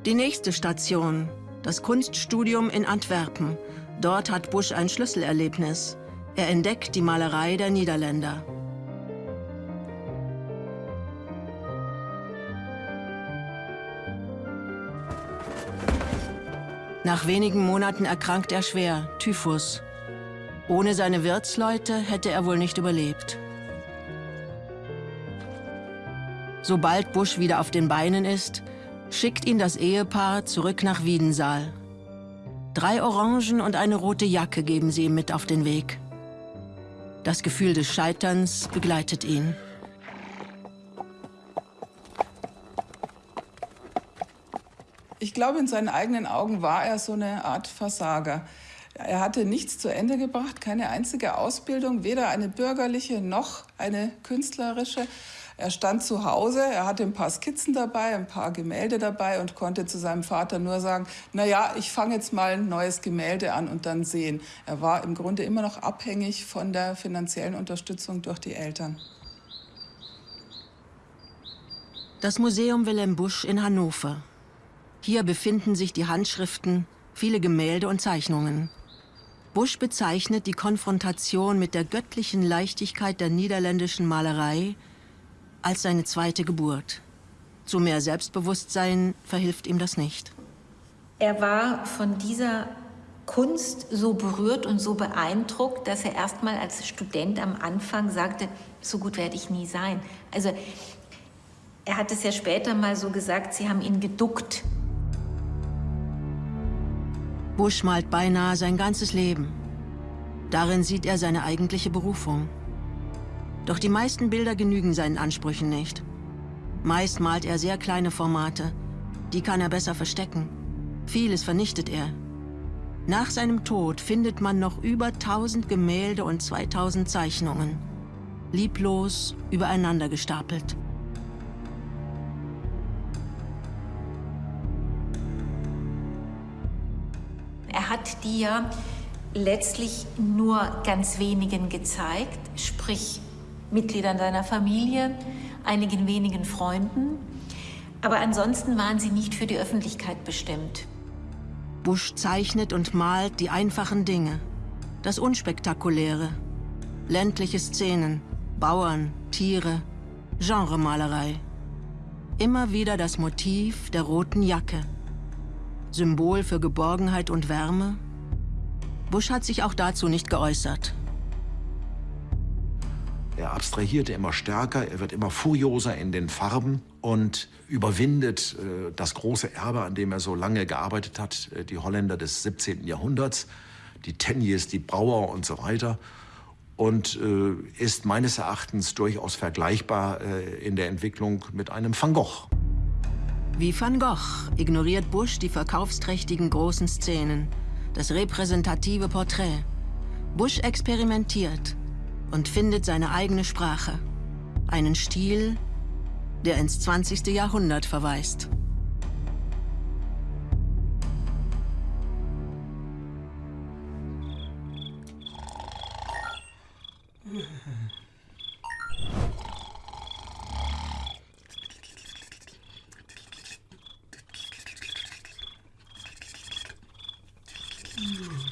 [SPEAKER 6] Die nächste Station, das Kunststudium in Antwerpen. Dort hat Busch ein Schlüsselerlebnis. Er entdeckt die Malerei der Niederländer. Nach wenigen Monaten erkrankt er schwer, Typhus. Ohne seine Wirtsleute hätte er wohl nicht überlebt. Sobald Busch wieder auf den Beinen ist, schickt ihn das Ehepaar zurück nach Wiedensaal. Drei Orangen und eine rote Jacke geben sie ihm mit auf den Weg. Das Gefühl des Scheiterns begleitet ihn.
[SPEAKER 11] Ich glaube, in seinen eigenen Augen war er so eine Art Versager. Er hatte nichts zu Ende gebracht, keine einzige Ausbildung, weder eine bürgerliche noch eine künstlerische. Er stand zu Hause, er hatte ein paar Skizzen dabei, ein paar Gemälde dabei und konnte zu seinem Vater nur sagen, na ja, ich fange jetzt mal ein neues Gemälde an und dann sehen. Er war im Grunde immer noch abhängig von der finanziellen Unterstützung durch die Eltern.
[SPEAKER 6] Das Museum Wilhelm Busch in Hannover. Hier befinden sich die Handschriften, viele Gemälde und Zeichnungen. Busch bezeichnet die Konfrontation mit der göttlichen Leichtigkeit der niederländischen Malerei als seine zweite Geburt. Zu mehr Selbstbewusstsein verhilft ihm das nicht.
[SPEAKER 19] Er war von dieser Kunst so berührt und so beeindruckt, dass er erst mal als Student am Anfang sagte, so gut werde ich nie sein. Also er hat es ja später mal so gesagt, sie haben ihn geduckt.
[SPEAKER 6] Busch malt beinahe sein ganzes Leben. Darin sieht er seine eigentliche Berufung. Doch die meisten Bilder genügen seinen Ansprüchen nicht. Meist malt er sehr kleine Formate. Die kann er besser verstecken. Vieles vernichtet er. Nach seinem Tod findet man noch über 1000 Gemälde und 2000 Zeichnungen. Lieblos übereinander gestapelt.
[SPEAKER 19] Er hat ja letztlich nur ganz wenigen gezeigt, sprich Mitgliedern seiner Familie, einigen wenigen Freunden. Aber ansonsten waren sie nicht für die Öffentlichkeit bestimmt.
[SPEAKER 6] Busch zeichnet und malt die einfachen Dinge. Das Unspektakuläre. Ländliche Szenen, Bauern, Tiere, Genremalerei. Immer wieder das Motiv der roten Jacke. Symbol für Geborgenheit und Wärme. Busch hat sich auch dazu nicht geäußert.
[SPEAKER 30] Er abstrahierte immer stärker, er wird immer furioser in den Farben und überwindet äh, das große Erbe, an dem er so lange gearbeitet hat, äh, die Holländer des 17. Jahrhunderts, die Teniers, die Brauer und so weiter. Und äh, ist meines Erachtens durchaus vergleichbar äh, in der Entwicklung mit einem Van Gogh.
[SPEAKER 6] Wie Van Gogh ignoriert Busch die verkaufsträchtigen großen Szenen, das repräsentative Porträt. Busch experimentiert und findet seine eigene Sprache. Einen Stil, der ins 20. Jahrhundert verweist. [LAUGHS]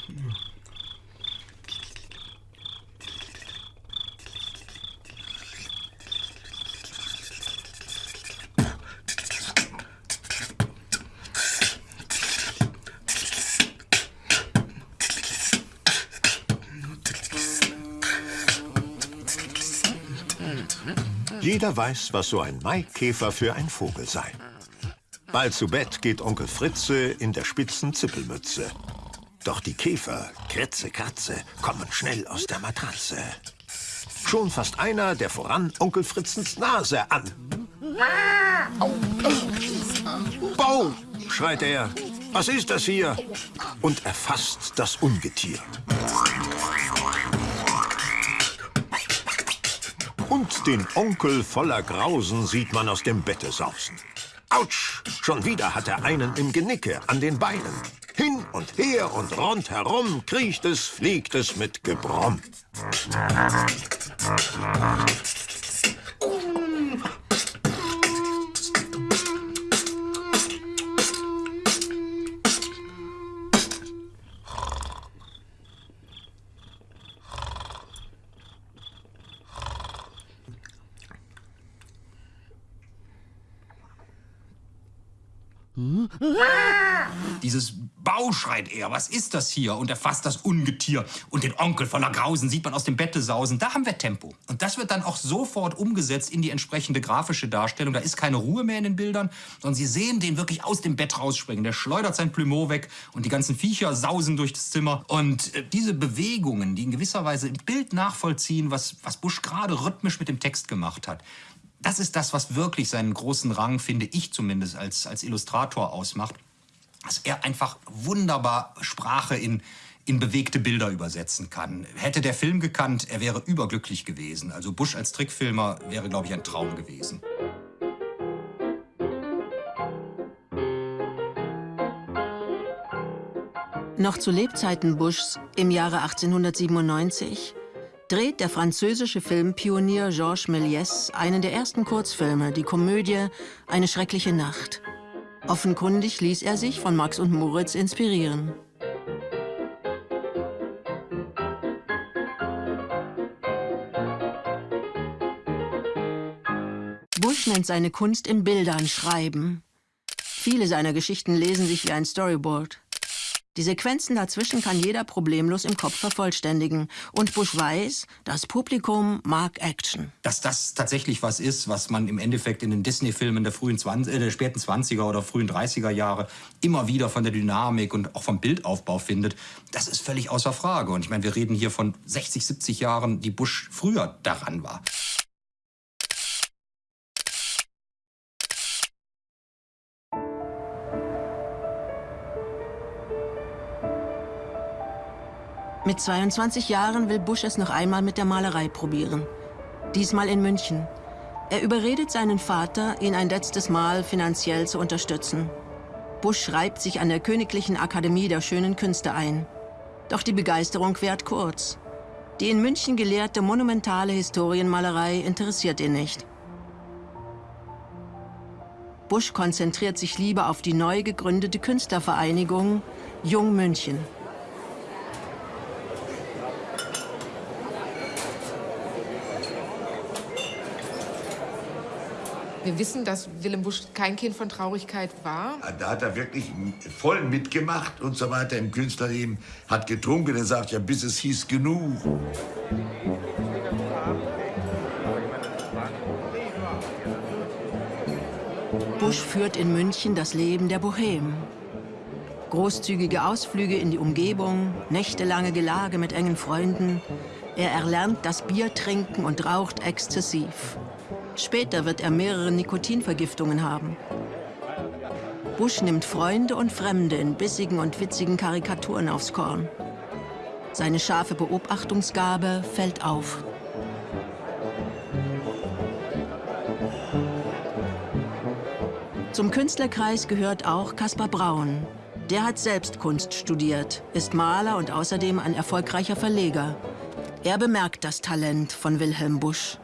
[SPEAKER 9] Jeder weiß, was so ein Maikäfer für ein Vogel sei. Bald zu Bett geht Onkel Fritze in der spitzen Zippelmütze. Doch die Käfer, Kritze, Kratze, kommen schnell aus der Matratze. Schon fasst einer, der voran Onkel Fritzens Nase an. Bau, schreit er. Was ist das hier? Und erfasst das Ungetier. Und den Onkel voller Grausen sieht man aus dem Bette sausen. Autsch! Schon wieder hat er einen im Genicke an den Beinen. Hin und her und rundherum kriecht es, fliegt es mit Gebrumm.
[SPEAKER 4] Dieses Bau schreit er, was ist das hier? Und er fasst das Ungetier. Und den Onkel voller Grausen sieht man aus dem Bette sausen. Da haben wir Tempo. Und das wird dann auch sofort umgesetzt in die entsprechende grafische Darstellung. Da ist keine Ruhe mehr in den Bildern, sondern Sie sehen den wirklich aus dem Bett rausspringen. Der schleudert sein Plumeau weg und die ganzen Viecher sausen durch das Zimmer. Und äh, diese Bewegungen, die in gewisser Weise im Bild nachvollziehen, was, was Busch gerade rhythmisch mit dem Text gemacht hat, das ist das, was wirklich seinen großen Rang, finde ich zumindest, als, als Illustrator ausmacht. Dass er einfach wunderbar Sprache in, in bewegte Bilder übersetzen kann. Hätte der Film gekannt, er wäre überglücklich gewesen. Also Bush als Trickfilmer wäre, glaube ich, ein Traum gewesen.
[SPEAKER 6] Noch zu Lebzeiten Bushs im Jahre 1897 dreht der französische Filmpionier Georges Méliès einen der ersten Kurzfilme, die Komödie Eine schreckliche Nacht. Offenkundig ließ er sich von Max und Moritz inspirieren. Bush nennt seine Kunst in Bildern schreiben. Viele seiner Geschichten lesen sich wie ein Storyboard. Die Sequenzen dazwischen kann jeder problemlos im Kopf vervollständigen. Und Bush weiß, das Publikum mag Action.
[SPEAKER 4] Dass das tatsächlich was ist, was man im Endeffekt in den Disney-Filmen der, frühen 20, äh, der späten 20er oder frühen 30er Jahre immer wieder von der Dynamik und auch vom Bildaufbau findet, das ist völlig außer Frage. Und ich meine, wir reden hier von 60, 70 Jahren, die Bush früher daran war.
[SPEAKER 6] Mit 22 Jahren will Bush es noch einmal mit der Malerei probieren. Diesmal in München. Er überredet seinen Vater, ihn ein letztes Mal finanziell zu unterstützen. Bush schreibt sich an der Königlichen Akademie der Schönen Künste ein. Doch die Begeisterung währt kurz. Die in München gelehrte monumentale Historienmalerei interessiert ihn nicht. Bush konzentriert sich lieber auf die neu gegründete Künstlervereinigung Jung München.
[SPEAKER 31] Wir wissen, dass Willem Busch kein Kind von Traurigkeit war.
[SPEAKER 3] Da hat er wirklich voll mitgemacht und so weiter im Künstlerleben. Hat getrunken, er sagt ja, bis es hieß genug.
[SPEAKER 6] Busch führt in München das Leben der Bohem. Großzügige Ausflüge in die Umgebung, nächtelange Gelage mit engen Freunden. Er erlernt das Bier trinken und raucht exzessiv. Später wird er mehrere Nikotinvergiftungen haben. Bush nimmt Freunde und Fremde in bissigen und witzigen Karikaturen aufs Korn. Seine scharfe Beobachtungsgabe fällt auf. Zum Künstlerkreis gehört auch Caspar Braun. Der hat selbst Kunst studiert, ist Maler und außerdem ein erfolgreicher Verleger. Er bemerkt das Talent von Wilhelm Busch.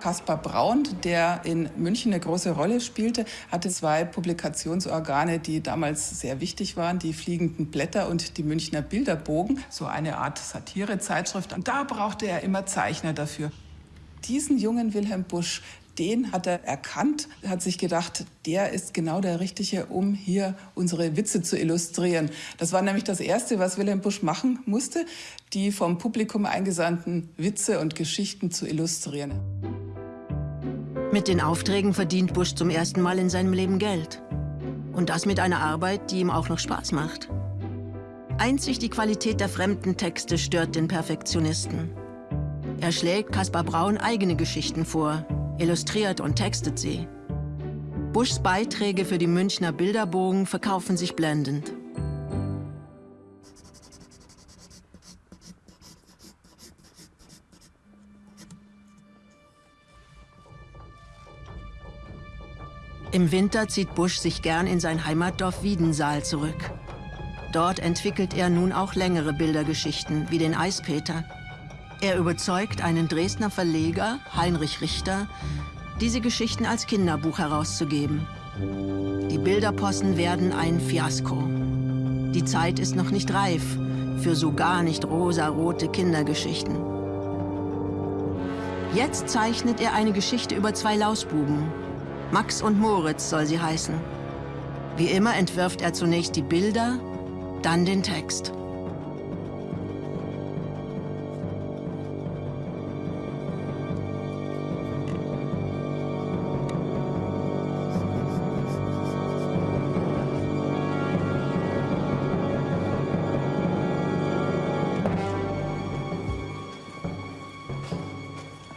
[SPEAKER 11] Kaspar Braun, der in München eine große Rolle spielte, hatte zwei Publikationsorgane, die damals sehr wichtig waren, die Fliegenden Blätter und die Münchner Bilderbogen, so eine Art Satirezeitschrift. Und da brauchte er immer Zeichner dafür. Diesen jungen Wilhelm Busch, den hat er erkannt, hat sich gedacht, der ist genau der Richtige, um hier unsere Witze zu illustrieren. Das war nämlich das Erste, was Wilhelm Busch machen musste, die vom Publikum eingesandten Witze und Geschichten zu illustrieren.
[SPEAKER 6] Mit den Aufträgen verdient Busch zum ersten Mal in seinem Leben Geld. Und das mit einer Arbeit, die ihm auch noch Spaß macht. Einzig die Qualität der fremden Texte stört den Perfektionisten. Er schlägt Caspar Braun eigene Geschichten vor, illustriert und textet sie. Buschs Beiträge für die Münchner Bilderbogen verkaufen sich blendend. Im Winter zieht Busch sich gern in sein Heimatdorf Wiedensaal zurück. Dort entwickelt er nun auch längere Bildergeschichten, wie den Eispeter. Er überzeugt einen Dresdner Verleger, Heinrich Richter, diese Geschichten als Kinderbuch herauszugeben. Die Bilderpossen werden ein Fiasko. Die Zeit ist noch nicht reif für so gar nicht rosarote Kindergeschichten. Jetzt zeichnet er eine Geschichte über zwei Lausbuben, Max und Moritz soll sie heißen. Wie immer entwirft er zunächst die Bilder, dann den Text.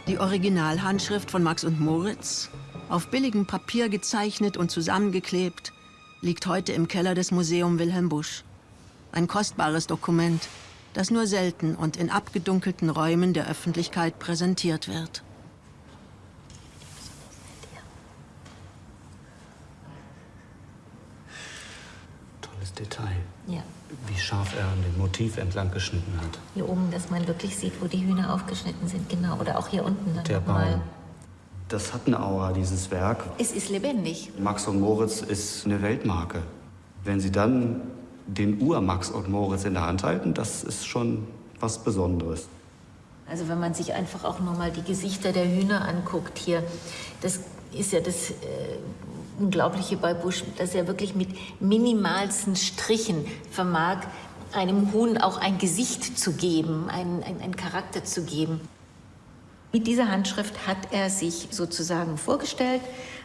[SPEAKER 6] Die Originalhandschrift von Max und Moritz, auf billigem Papier gezeichnet und zusammengeklebt, liegt heute im Keller des Museum Wilhelm Busch. Ein kostbares Dokument, das nur selten und in abgedunkelten Räumen der Öffentlichkeit präsentiert wird.
[SPEAKER 32] Tolles Detail.
[SPEAKER 19] Ja.
[SPEAKER 32] Wie scharf er an dem Motiv entlang geschnitten hat.
[SPEAKER 19] Hier oben, dass man wirklich sieht, wo die Hühner aufgeschnitten sind, genau. Oder auch hier unten dann
[SPEAKER 32] Der
[SPEAKER 19] nochmal.
[SPEAKER 32] Baum. Das hat eine Aura, dieses Werk.
[SPEAKER 19] Es ist lebendig.
[SPEAKER 32] Max und Moritz ist eine Weltmarke. Wenn Sie dann den Ur-Max und Moritz in der Hand halten, das ist schon was Besonderes.
[SPEAKER 19] Also wenn man sich einfach auch nur mal die Gesichter der Hühner anguckt hier, das ist ja das äh, Unglaubliche bei Busch, dass er wirklich mit minimalsten Strichen vermag, einem Huhn auch ein Gesicht zu geben, einen, einen, einen Charakter zu geben. Mit dieser Handschrift hat er sich sozusagen vorgestellt,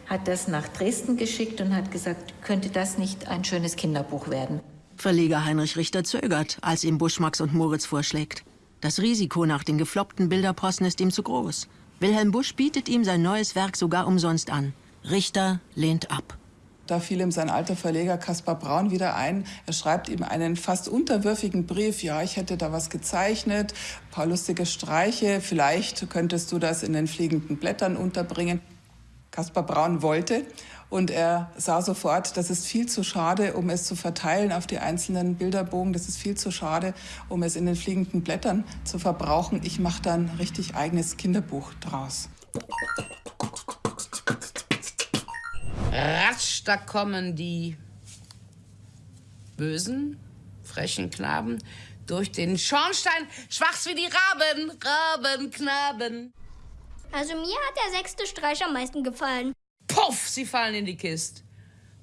[SPEAKER 19] hat das nach Dresden geschickt und hat gesagt, könnte das nicht ein schönes Kinderbuch werden?
[SPEAKER 6] Verleger Heinrich Richter zögert, als ihm Busch Max und Moritz vorschlägt. Das Risiko nach den gefloppten Bilderposten ist ihm zu groß. Wilhelm Busch bietet ihm sein neues Werk sogar umsonst an. Richter lehnt ab.
[SPEAKER 11] Da fiel ihm sein alter Verleger Kaspar Braun wieder ein. Er schreibt ihm einen fast unterwürfigen Brief. Ja, ich hätte da was gezeichnet, ein paar lustige Streiche. Vielleicht könntest du das in den fliegenden Blättern unterbringen. Kaspar Braun wollte und er sah sofort, das ist viel zu schade, um es zu verteilen auf die einzelnen Bilderbogen. Das ist viel zu schade, um es in den fliegenden Blättern zu verbrauchen. Ich mache dann richtig eigenes Kinderbuch draus.
[SPEAKER 22] Ratsch, da kommen die bösen, frechen Knaben durch den Schornstein, schwachs wie die Raben, Rabenknaben.
[SPEAKER 18] Also mir hat der sechste Streich am meisten gefallen.
[SPEAKER 22] Puff, sie fallen in die Kiste.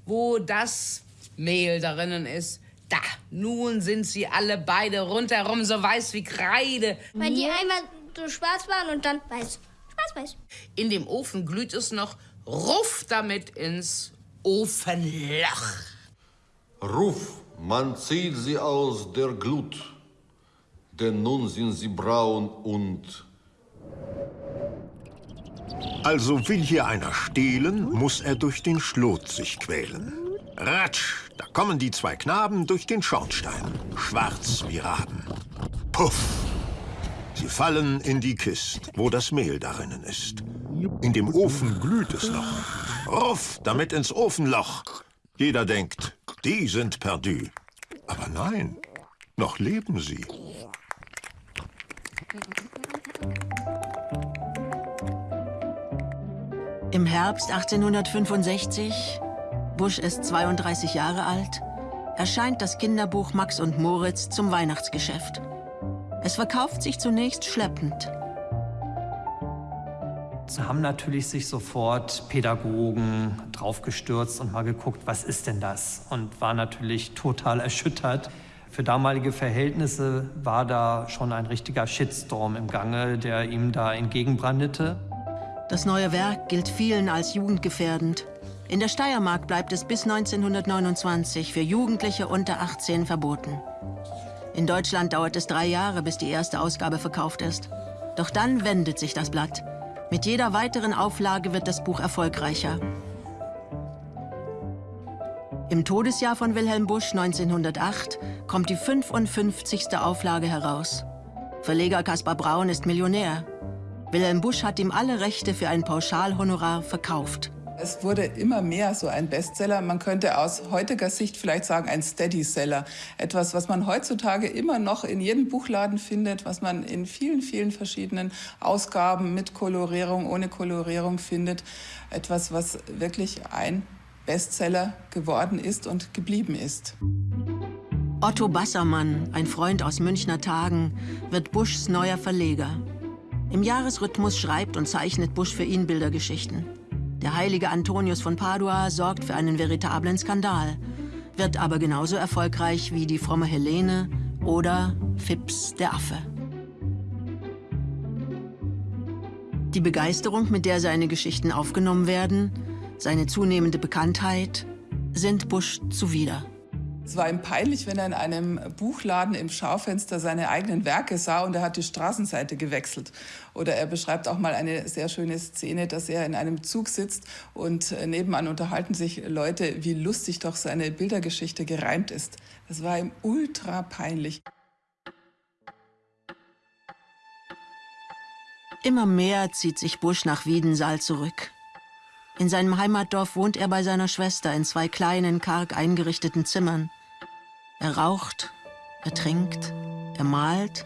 [SPEAKER 22] Wo das Mehl darinnen ist, da, nun sind sie alle beide rundherum so weiß wie Kreide.
[SPEAKER 18] Weil die einmal so schwarz waren und dann weiß. Schwarz, weiß.
[SPEAKER 22] In dem Ofen glüht es noch, ruff damit ins Ofenloch.
[SPEAKER 33] Ruf, man zieht sie aus der Glut, denn nun sind sie braun und
[SPEAKER 9] Also will hier einer stehlen, muss er durch den Schlot sich quälen. Ratsch, da kommen die zwei Knaben durch den Schornstein, schwarz wie Raben. Puff, sie fallen in die Kist, wo das Mehl darinnen ist. In dem Ofen glüht es noch. Ruff, damit ins Ofenloch. Jeder denkt, die sind perdu. Aber nein, noch leben sie.
[SPEAKER 6] Im Herbst 1865, Busch ist 32 Jahre alt, erscheint das Kinderbuch Max und Moritz zum Weihnachtsgeschäft. Es verkauft sich zunächst schleppend.
[SPEAKER 34] Da haben natürlich sich sofort Pädagogen draufgestürzt und mal geguckt, was ist denn das? Und war natürlich total erschüttert. Für damalige Verhältnisse war da schon ein richtiger Shitstorm im Gange, der ihm da entgegenbrandete.
[SPEAKER 6] Das neue Werk gilt vielen als jugendgefährdend. In der Steiermark bleibt es bis 1929 für Jugendliche unter 18 verboten. In Deutschland dauert es drei Jahre, bis die erste Ausgabe verkauft ist. Doch dann wendet sich das Blatt. Mit jeder weiteren Auflage wird das Buch erfolgreicher. Im Todesjahr von Wilhelm Busch 1908 kommt die 55. Auflage heraus. Verleger Kaspar Braun ist Millionär. Wilhelm Busch hat ihm alle Rechte für ein Pauschalhonorar verkauft.
[SPEAKER 11] Es wurde immer mehr so ein Bestseller. Man könnte aus heutiger Sicht vielleicht sagen, ein Steady-Seller. Etwas, was man heutzutage immer noch in jedem Buchladen findet, was man in vielen, vielen verschiedenen Ausgaben mit Kolorierung, ohne Kolorierung findet. Etwas, was wirklich ein Bestseller geworden ist und geblieben ist.
[SPEAKER 6] Otto Bassermann, ein Freund aus Münchner Tagen, wird Buschs neuer Verleger. Im Jahresrhythmus schreibt und zeichnet Busch für ihn Bildergeschichten. Der heilige Antonius von Padua sorgt für einen veritablen Skandal, wird aber genauso erfolgreich wie die fromme Helene oder Phipps der Affe. Die Begeisterung, mit der seine Geschichten aufgenommen werden, seine zunehmende Bekanntheit, sind Bush zuwider.
[SPEAKER 11] Es war ihm peinlich, wenn er in einem Buchladen im Schaufenster seine eigenen Werke sah und er hat die Straßenseite gewechselt. Oder er beschreibt auch mal eine sehr schöne Szene, dass er in einem Zug sitzt und nebenan unterhalten sich Leute, wie lustig doch seine Bildergeschichte gereimt ist. Das war ihm ultra peinlich.
[SPEAKER 6] Immer mehr zieht sich Bush nach Wiedensaal zurück. In seinem Heimatdorf wohnt er bei seiner Schwester in zwei kleinen, karg eingerichteten Zimmern. Er raucht, er trinkt, er malt,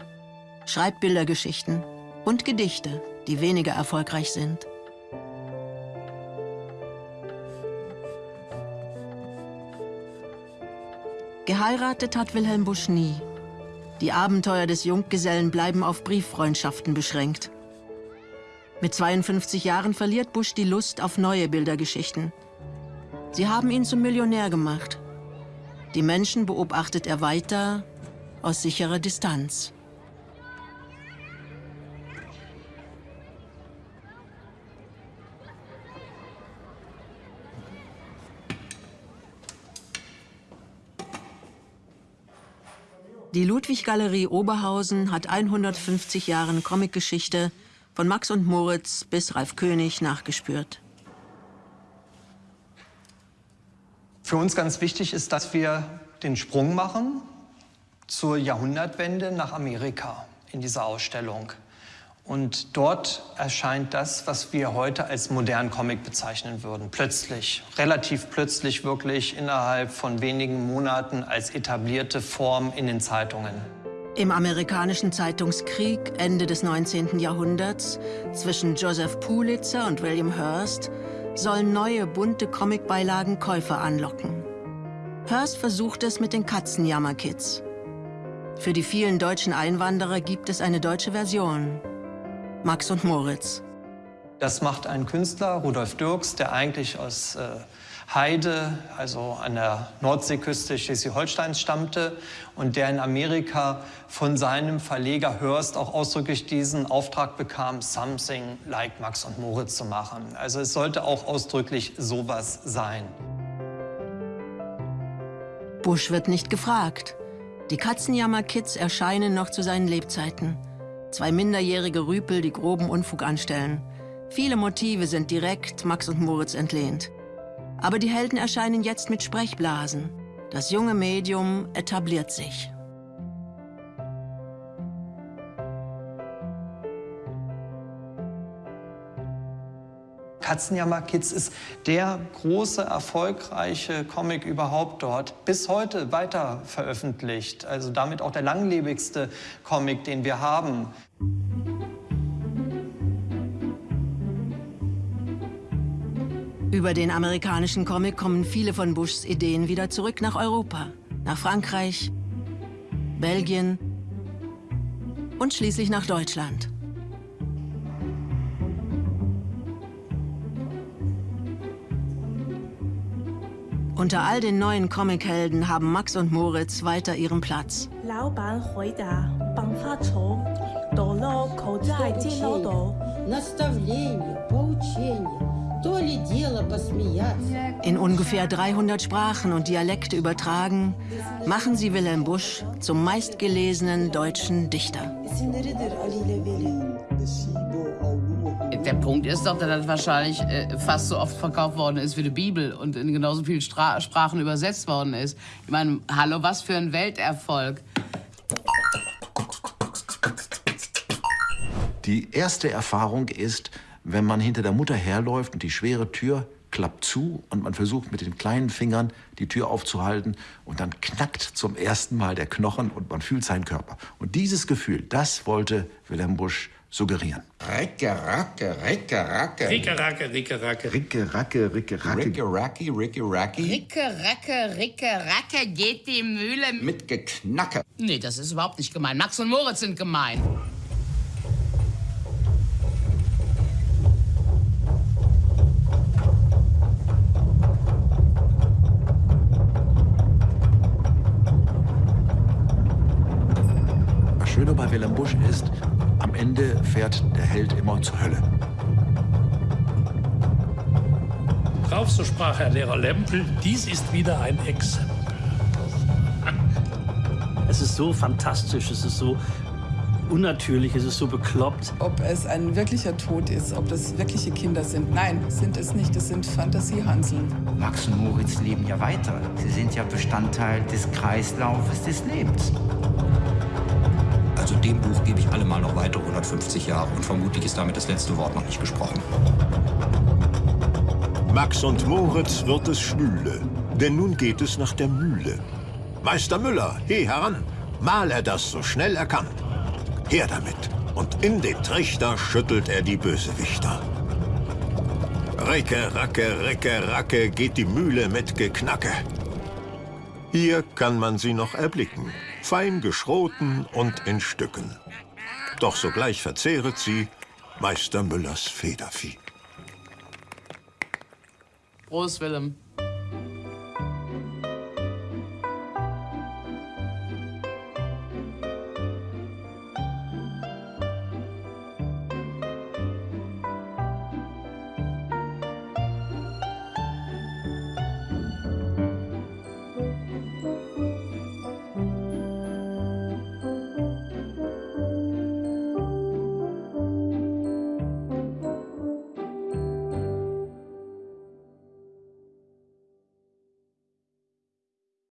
[SPEAKER 6] schreibt Bildergeschichten und Gedichte, die weniger erfolgreich sind. Geheiratet hat Wilhelm Busch nie. Die Abenteuer des Junggesellen bleiben auf Brieffreundschaften beschränkt. Mit 52 Jahren verliert Bush die Lust auf neue Bildergeschichten. Sie haben ihn zum Millionär gemacht. Die Menschen beobachtet er weiter aus sicherer Distanz. Die Ludwig-Galerie Oberhausen hat 150 Jahre Comicgeschichte von Max und Moritz bis Ralf König nachgespürt.
[SPEAKER 34] Für uns ganz wichtig ist, dass wir den Sprung machen zur Jahrhundertwende nach Amerika in dieser Ausstellung. Und dort erscheint das, was wir heute als modernen Comic bezeichnen würden. Plötzlich, relativ plötzlich wirklich innerhalb von wenigen Monaten als etablierte Form in den Zeitungen.
[SPEAKER 6] Im amerikanischen Zeitungskrieg Ende des 19. Jahrhunderts zwischen Joseph Pulitzer und William Hearst sollen neue bunte Comicbeilagen Käufer anlocken. Hearst versucht es mit den Katzenjammerkids. Für die vielen deutschen Einwanderer gibt es eine deutsche Version. Max und Moritz.
[SPEAKER 34] Das macht ein Künstler, Rudolf Dirks, der eigentlich aus äh, Heide, also an der Nordseeküste Schleswig-Holsteins stammte und der in Amerika von seinem Verleger Hörst auch ausdrücklich diesen Auftrag bekam, Something like Max und Moritz zu machen. Also es sollte auch ausdrücklich sowas sein.
[SPEAKER 6] Bush wird nicht gefragt. Die Katzenjammer-Kids erscheinen noch zu seinen Lebzeiten. Zwei minderjährige Rüpel, die groben Unfug anstellen. Viele Motive sind direkt Max und Moritz entlehnt. Aber die Helden erscheinen jetzt mit Sprechblasen. Das junge Medium etabliert sich.
[SPEAKER 34] Katzenjammer Kids ist der große, erfolgreiche Comic überhaupt dort. Bis heute weiter veröffentlicht. Also damit auch der langlebigste Comic, den wir haben.
[SPEAKER 6] Über den amerikanischen Comic kommen viele von Bushs Ideen wieder zurück nach Europa, nach Frankreich, Belgien und schließlich nach Deutschland. Unter all den neuen Comichelden haben Max und Moritz weiter ihren Platz.
[SPEAKER 35] Nastavlение, поучение,
[SPEAKER 6] in ungefähr 300 Sprachen und Dialekte übertragen, machen sie Wilhelm Busch zum meistgelesenen deutschen Dichter.
[SPEAKER 22] Der Punkt ist doch, dass das wahrscheinlich äh, fast so oft verkauft worden ist wie die Bibel und in genauso vielen Stra Sprachen übersetzt worden ist. Ich meine, hallo, was für ein Welterfolg.
[SPEAKER 30] Die erste Erfahrung ist, wenn man hinter der Mutter herläuft und die schwere Tür klappt zu und man versucht mit den kleinen Fingern die Tür aufzuhalten und dann knackt zum ersten Mal der Knochen und man fühlt seinen Körper. Und dieses Gefühl, das wollte Wilhelm Busch suggerieren.
[SPEAKER 3] Ricke, racke, ricke, racke.
[SPEAKER 1] Ricke, racke, ricke, racke.
[SPEAKER 30] Ricke, racke, ricke, racke.
[SPEAKER 3] Ricke, racki, ricke, racki.
[SPEAKER 22] Ricke, racke, ricke, racke geht die Mühle...
[SPEAKER 3] Mit Geknacke.
[SPEAKER 22] Nee, das ist überhaupt nicht gemein. Max und Moritz sind gemein.
[SPEAKER 30] Bei Willem Busch ist, am Ende fährt der Held immer zur Hölle.
[SPEAKER 12] Drauf, so sprach Herr Lehrer Lempel, dies ist wieder ein Exempel. [LAUGHS]
[SPEAKER 1] Es ist so fantastisch, es ist so unnatürlich, es ist so bekloppt.
[SPEAKER 11] Ob es ein wirklicher Tod ist, ob das wirkliche Kinder sind. Nein, sind es nicht, es sind Fantasiehanseln.
[SPEAKER 13] Max und Moritz leben ja weiter. Sie sind ja Bestandteil des Kreislaufes des Lebens.
[SPEAKER 4] Dem Buch gebe ich allemal noch weitere 150 Jahre und vermutlich ist damit das letzte Wort noch nicht gesprochen.
[SPEAKER 9] Max und Moritz wird es schwüle, denn nun geht es nach der Mühle. Meister Müller, he heran, mal er das so schnell er kann. Her damit, und in den Trichter schüttelt er die Bösewichter. Ricke, racke, ricke, racke geht die Mühle mit Geknacke. Hier kann man sie noch erblicken, fein geschroten und in Stücken. Doch sogleich verzehret sie Meister Müllers Federvieh.
[SPEAKER 22] Prost, Willem.